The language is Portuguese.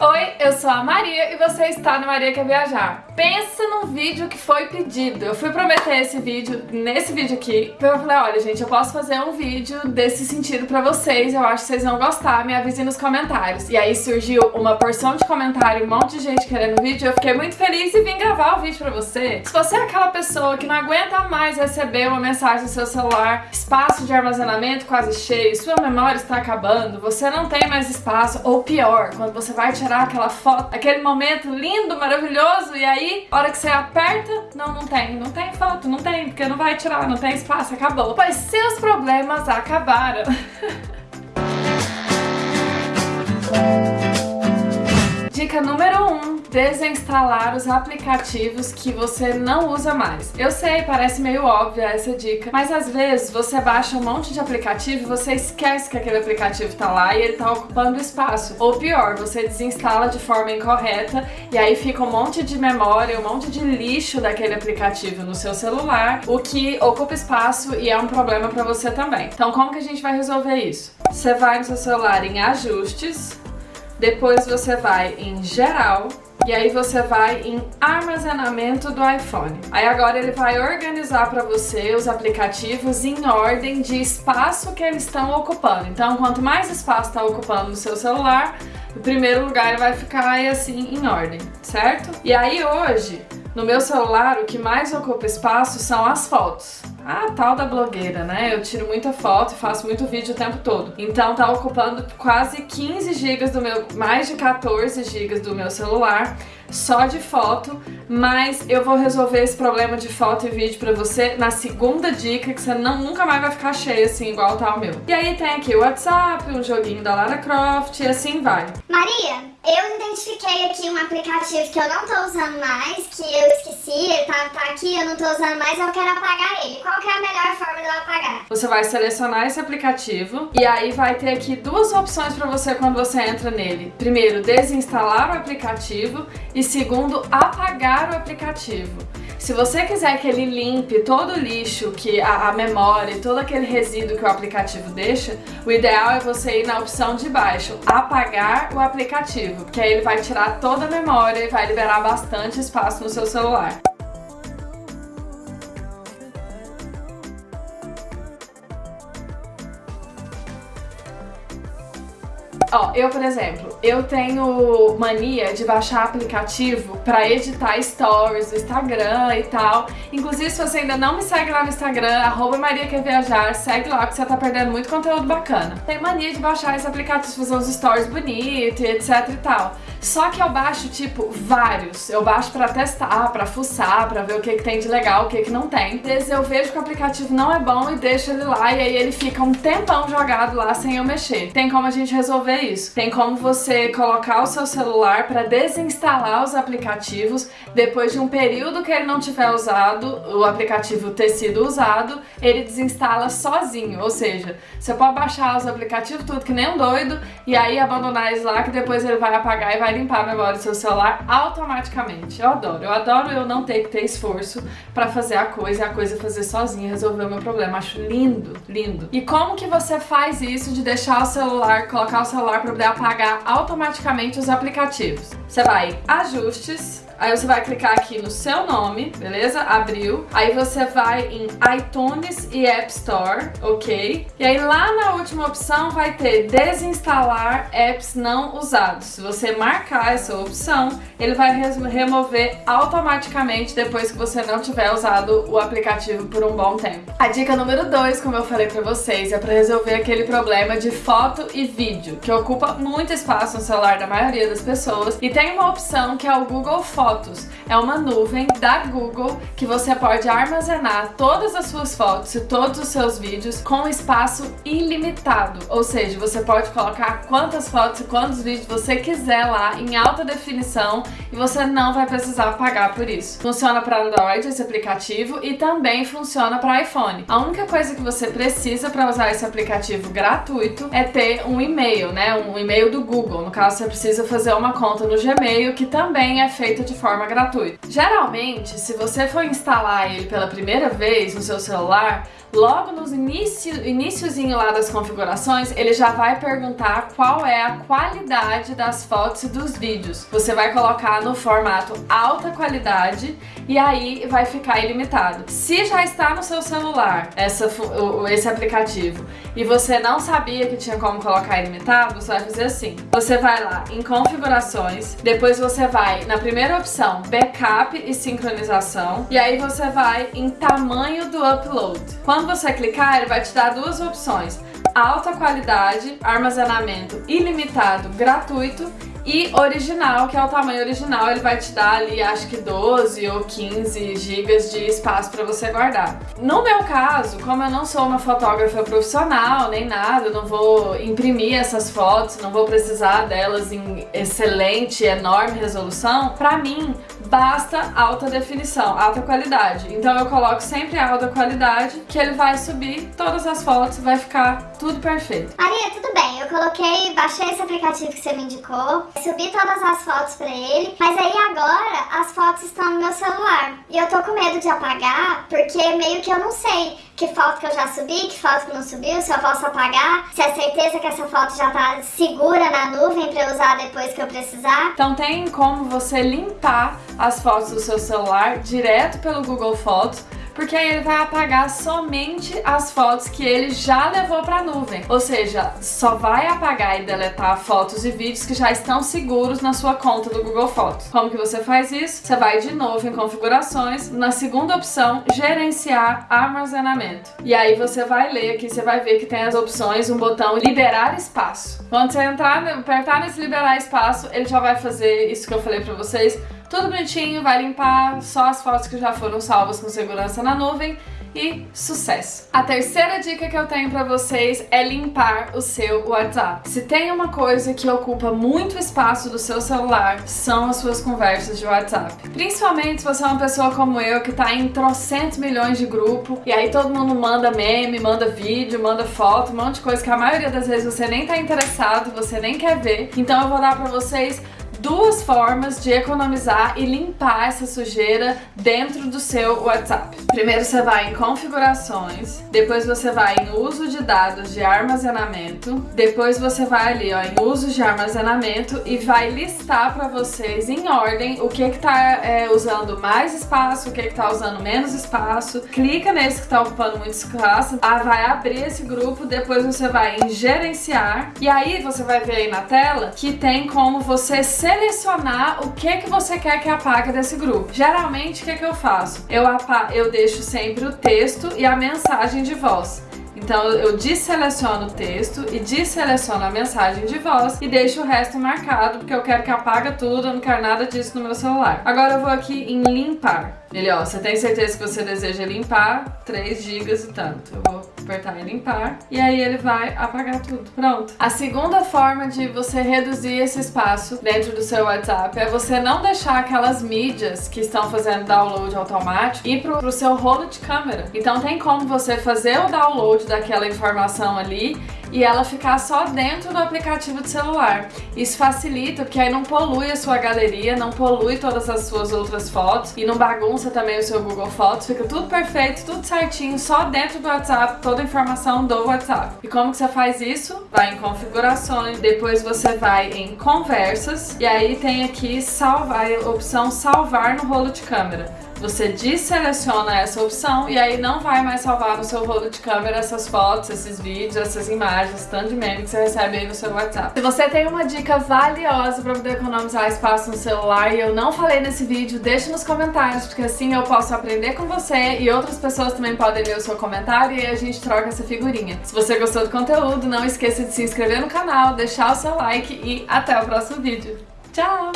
Oi, eu sou a Maria e você está no Maria Quer Viajar. Pensa num vídeo que foi pedido. Eu fui prometer esse vídeo, nesse vídeo aqui, eu falei, olha gente, eu posso fazer um vídeo desse sentido pra vocês, eu acho que vocês vão gostar, me avisem nos comentários. E aí surgiu uma porção de comentário, um monte de gente querendo vídeo, eu fiquei muito feliz e vim gravar o vídeo pra você. Se você é aquela pessoa que não aguenta mais receber uma mensagem no seu celular, espaço de armazenamento quase cheio, sua memória está acabando, você não tem mais espaço, ou pior, quando você vai tirar tirar aquela foto, aquele momento lindo, maravilhoso, e aí, hora que você aperta, não, não tem, não tem foto, não tem, porque não vai tirar, não tem espaço, acabou. Pois seus problemas acabaram. Dica número 1. Um, desinstalar os aplicativos que você não usa mais. Eu sei, parece meio óbvia essa dica, mas às vezes você baixa um monte de aplicativo e você esquece que aquele aplicativo tá lá e ele tá ocupando espaço. Ou pior, você desinstala de forma incorreta e aí fica um monte de memória, um monte de lixo daquele aplicativo no seu celular, o que ocupa espaço e é um problema para você também. Então como que a gente vai resolver isso? Você vai no seu celular em ajustes, depois você vai em geral, e aí você vai em armazenamento do iPhone. Aí agora ele vai organizar para você os aplicativos em ordem de espaço que eles estão ocupando. Então quanto mais espaço está ocupando no seu celular, o primeiro lugar ele vai ficar assim em ordem, certo? E aí hoje, no meu celular, o que mais ocupa espaço são as fotos a tal da blogueira, né? Eu tiro muita foto e faço muito vídeo o tempo todo. Então tá ocupando quase 15 GB do meu, mais de 14 GB do meu celular só de foto, mas eu vou resolver esse problema de foto e vídeo pra você na segunda dica, que você não, nunca mais vai ficar cheio assim, igual tá o meu. E aí tem aqui o WhatsApp, um joguinho da Lara Croft e assim vai. Maria, eu identifiquei aqui um aplicativo que eu não tô usando mais, que eu esqueci, ele tá, tá aqui, eu não tô usando mais, eu quero apagar ele. Qual que é a melhor forma de apagar? Você vai selecionar esse aplicativo e aí vai ter aqui duas opções pra você quando você entra nele. Primeiro, desinstalar o aplicativo e segundo, apagar o aplicativo. Se você quiser que ele limpe todo o lixo, que a, a memória, todo aquele resíduo que o aplicativo deixa, o ideal é você ir na opção de baixo, apagar o aplicativo, que aí ele vai tirar toda a memória e vai liberar bastante espaço no seu celular. Ó, eu, por exemplo, eu tenho mania de baixar aplicativo pra editar stories do Instagram e tal. Inclusive, se você ainda não me segue lá no Instagram, arroba segue lá que você tá perdendo muito conteúdo bacana. Tenho mania de baixar esse aplicativo, fazer uns stories bonitos e etc e tal. Só que eu baixo, tipo, vários. Eu baixo pra testar, pra fuçar, pra ver o que, que tem de legal, o que, que não tem. Às vezes eu vejo que o aplicativo não é bom e deixo ele lá, e aí ele fica um tempão jogado lá sem eu mexer. Tem como a gente resolver isso. Tem como você colocar o seu celular para desinstalar os aplicativos depois de um período que ele não tiver usado, o aplicativo ter sido usado, ele desinstala sozinho, ou seja, você pode baixar os aplicativos tudo que nem um doido e aí abandonar eles lá que depois ele vai apagar e vai limpar a memória do seu celular automaticamente. Eu adoro, eu adoro eu não ter que ter esforço para fazer a coisa e a coisa fazer sozinha, resolver o meu problema. Acho lindo, lindo. E como que você faz isso de deixar o celular, colocar o celular para poder apagar automaticamente os aplicativos. Você vai ajustes, Aí você vai clicar aqui no seu nome, beleza? Aí você vai em iTunes e App Store, ok? E aí lá na última opção vai ter desinstalar apps não usados. Se você marcar essa opção, ele vai remover automaticamente depois que você não tiver usado o aplicativo por um bom tempo. A dica número 2, como eu falei pra vocês, é pra resolver aquele problema de foto e vídeo, que ocupa muito espaço no celular da maioria das pessoas. E tem uma opção que é o Google Fotos. É uma nuvem da Google que você pode armazenar todas as suas fotos e todos os seus vídeos com espaço ilimitado. Ou seja, você pode colocar quantas fotos e quantos vídeos você quiser lá em alta definição e você não vai precisar pagar por isso. Funciona para Android esse aplicativo e também funciona para iPhone. A única coisa que você precisa para usar esse aplicativo gratuito é ter um e-mail, né? Um e-mail do Google. No caso, você precisa fazer uma conta no Gmail que também é feita de forma gratuita. Geralmente, se você for instalar ele pela primeira vez no seu celular, logo nos início, lá das configurações, ele já vai perguntar qual é a qualidade das fotos e dos vídeos. Você vai colocar no formato alta qualidade e aí vai ficar ilimitado. Se já está no seu celular essa, esse aplicativo e você não sabia que tinha como colocar ilimitado, você vai fazer assim. Você vai lá em configurações, depois você vai na primeira opção, backup e sincronização, e aí você vai em tamanho do upload. Quando você clicar, ele vai te dar duas opções, alta qualidade, armazenamento ilimitado, gratuito e original, que é o tamanho original, ele vai te dar ali, acho que 12 ou 15 gigas de espaço para você guardar. No meu caso, como eu não sou uma fotógrafa profissional, nem nada, não vou imprimir essas fotos, não vou precisar delas em excelente, enorme resolução, para mim basta alta definição, alta qualidade. Então eu coloco sempre alta qualidade, que ele vai subir todas as fotos, vai ficar tudo perfeito. Maria, tudo bem, eu coloquei, baixei esse aplicativo que você me indicou, subi todas as fotos pra ele, mas aí agora as fotos estão no meu celular. E eu tô com medo de apagar, porque meio que eu não sei que foto que eu já subi, que foto que não subiu, se eu posso apagar, se é certeza que essa foto já tá segura na nuvem pra eu usar depois que eu precisar. Então tem como você limpar as fotos do seu celular direto pelo Google Fotos porque aí ele vai apagar somente as fotos que ele já levou para a nuvem. Ou seja, só vai apagar e deletar fotos e vídeos que já estão seguros na sua conta do Google Fotos. Como que você faz isso? Você vai de novo em configurações, na segunda opção, gerenciar armazenamento. E aí você vai ler aqui, você vai ver que tem as opções, um botão liberar espaço. Quando você entrar, apertar nesse liberar espaço, ele já vai fazer isso que eu falei para vocês, tudo bonitinho, vai limpar só as fotos que já foram salvas com segurança na nuvem e sucesso! A terceira dica que eu tenho pra vocês é limpar o seu WhatsApp. Se tem uma coisa que ocupa muito espaço do seu celular, são as suas conversas de WhatsApp. Principalmente se você é uma pessoa como eu, que tá em trocentos milhões de grupo, e aí todo mundo manda meme, manda vídeo, manda foto, um monte de coisa que a maioria das vezes você nem tá interessado, você nem quer ver. Então eu vou dar pra vocês duas formas de economizar e limpar essa sujeira dentro do seu WhatsApp. Primeiro você vai em configurações, depois você vai em uso de dados de armazenamento, depois você vai ali ó, em uso de armazenamento e vai listar para vocês em ordem o que que tá é, usando mais espaço, o que que tá usando menos espaço. Clica nesse que tá ocupando muito espaço, ah, vai abrir esse grupo, depois você vai em gerenciar e aí você vai ver aí na tela que tem como você ser selecionar o que, que você quer que apague desse grupo. Geralmente, o que, que eu faço? Eu, eu deixo sempre o texto e a mensagem de voz. Então eu desseleciono o texto e desseleciono a mensagem de voz e deixo o resto marcado, porque eu quero que apaga tudo, eu não quero nada disso no meu celular. Agora eu vou aqui em limpar. Ele, ó, você tem certeza que você deseja limpar 3 GB e tanto. Eu vou apertar em limpar e aí ele vai apagar tudo. Pronto. A segunda forma de você reduzir esse espaço dentro do seu WhatsApp é você não deixar aquelas mídias que estão fazendo download automático ir pro, pro seu rolo de câmera. Então tem como você fazer o download daquela informação ali e ela ficar só dentro do aplicativo de celular. Isso facilita, porque aí não polui a sua galeria, não polui todas as suas outras fotos e não bagunça também o seu Google Fotos, fica tudo perfeito, tudo certinho, só dentro do WhatsApp, toda a informação do WhatsApp. E como que você faz isso? Vai em configurações, depois você vai em conversas e aí tem aqui salvar, a opção salvar no rolo de câmera você deseleciona essa opção e aí não vai mais salvar no seu rolo de câmera essas fotos, esses vídeos, essas imagens, tanto de meme que você recebe aí no seu WhatsApp. Se você tem uma dica valiosa para poder economizar espaço no celular e eu não falei nesse vídeo, deixe nos comentários, porque assim eu posso aprender com você e outras pessoas também podem ler o seu comentário e a gente troca essa figurinha. Se você gostou do conteúdo, não esqueça de se inscrever no canal, deixar o seu like e até o próximo vídeo. Tchau!